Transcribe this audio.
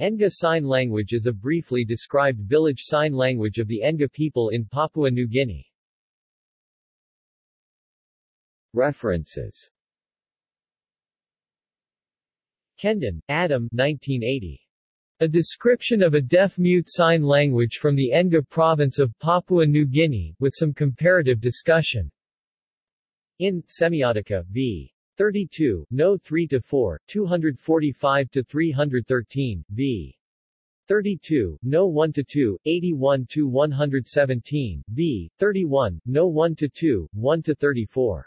Enga Sign Language is a briefly described village sign language of the Enga people in Papua New Guinea. References Kendon, Adam 1980. A description of a deaf-mute sign language from the Enga province of Papua New Guinea, with some comparative discussion. In Semiotica, v. 32, No 3 to 4, 245 to 313, v. 32, No 1 to 2, 81 to 117, v. 31, No 1 to 2, 1-34.